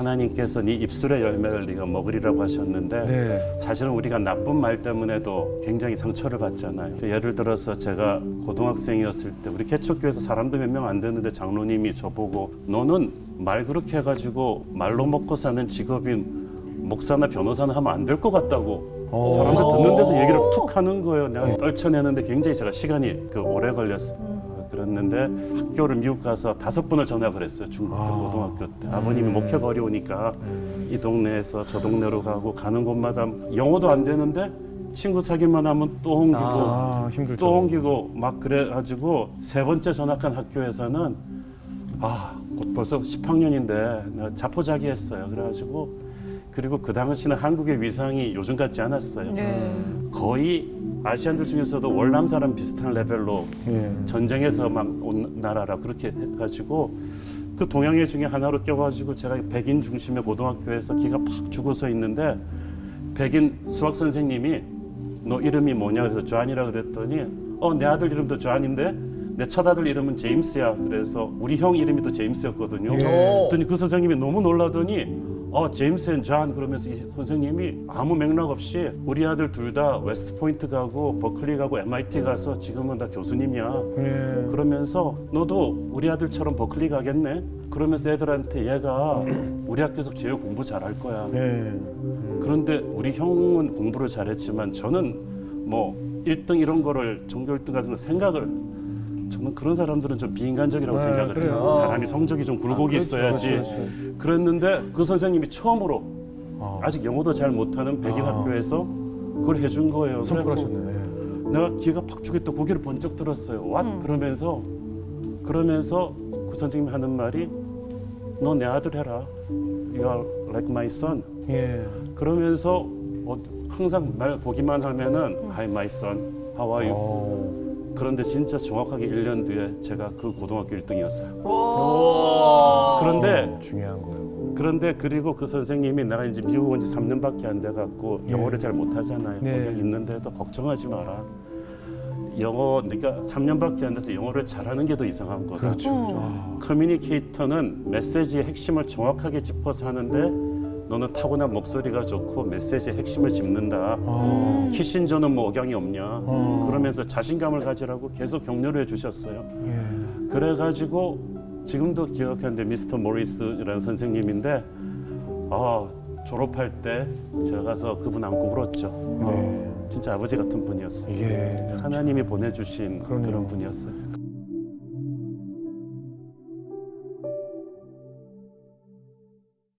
하나님께서 네 입술의 열매를 네가 먹으리라고 하셨는데 네. 사실은 우리가 나쁜 말 때문에도 굉장히 상처를 받잖아요. 예를 들어서 제가 고등학생이었을 때 우리 개척교회에서 사람도 몇 명 안 되는데 장로님이 저보고 너는 말 그렇게 해가지고 말로 먹고 사는 직업인 목사나 변호사는 하면 안 될 것 같다고 어. 사람들 듣는 데서 얘기를 툭 하는 거예요. 내가 떨쳐내는데 굉장히 제가 시간이 그 오래 걸렸어요. 그랬는데 학교를 미국 가서 다섯 번을 전학을 했어요. 중학교, 아. 고등학교 때. 아버님이 목회가 어려우니까 이 동네에서 저 동네로 가고 가는 곳마다 영어도 안 되는데 친구 사귀만 하면 또 옮기고 아, 힘들죠. 또 옮기고 막 그래가지고 세 번째 전학한 학교에서는 아, 곧 벌써 10학년인데 내가 자포자기했어요. 그래가지고 그리고 그 당시는 한국의 위상이 요즘 같지 않았어요. 네. 거의 아시안들 중에서도 월남 사람 비슷한 레벨로 예. 전쟁에서만 온 나라라 그렇게 해가지고 그 동양애 중에 하나로 껴가지고 제가 백인 중심의 고등학교에서 기가 팍 죽어서 있는데 백인 수학 선생님이 너 이름이 뭐냐 그래서 조안이라 그랬더니 어 내 아들 이름도 조안인데 내 첫 아들 이름은 제임스야 그래서 우리 형 이름이 또 제임스였거든요. 예. 그랬더니 그 선생님이 너무 놀라더니 어 제임스 and 존 그러면서 이 선생님이 아무 맥락 없이 우리 아들 둘 다 웨스트 포인트 가고 버클리 가고 MIT 가서 지금은 다 교수님이야. 예. 그러면서 너도 우리 아들처럼 버클리 가겠네. 그러면서 애들한테 얘가 우리 학교에서 제일 공부 잘할 거야. 예. 그런데 우리 형은 공부를 잘했지만 저는 뭐 1등 이런 거를 전교 1등 같은 거 생각을 저는 그런 사람들은 좀 비인간적이라고 네, 생각을 그래요. 해요. 사람이 성적이 좀 굴곡이 있어야지. 그렇죠, 그렇죠. 그랬는데 그 선생님이 처음으로 아, 아직 영어도 잘 못하는 백인 아. 학교에서 그걸 해준 거예요. 그래갖고 내가 기회가 팍 주겠다 고개를 번쩍 들었어요. 왓 음. 그러면서 그러면서 그 선생님이 하는 말이 너 내 아들 해라. You are like my son. 예. 그러면서 어, 항상 날 보기만 하면은 Hi my son, how are you? 어. 그런데 진짜 정확하게 1년 뒤에 제가 그 고등학교 1등이었어요. 오. 그런데 중요한 거예요. 그런데 그리고 그 선생님이 내가 이제 미국 온 지 3년밖에 안 돼 갖고 예. 영어를 잘 못하잖아요. 네. 거기 있는데도 걱정하지 마라. 영어 네가 3년밖에 안 돼서 영어를 잘하는 게 더 이상한 거다. 그렇죠. 음. 아, 커뮤니케이터는 메시지의 핵심을 정확하게 짚어서 하는데 너는 타고난 목소리가 좋고 메시지의 핵심을 짚는다. 아. 키신저는 뭐 억양이 없냐. 어. 그러면서 자신감을 가지라고 계속 격려를 해주셨어요. 예. 그래가지고 지금도 기억하는데 미스터 모리스라는 선생님인데 아 졸업할 때 제가 가서 그분 안고 울었죠. 네. 진짜 아버지 같은 분이었어요. 이게 하나님이 보내주신 그러네요. 그런 분이었어요.